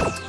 you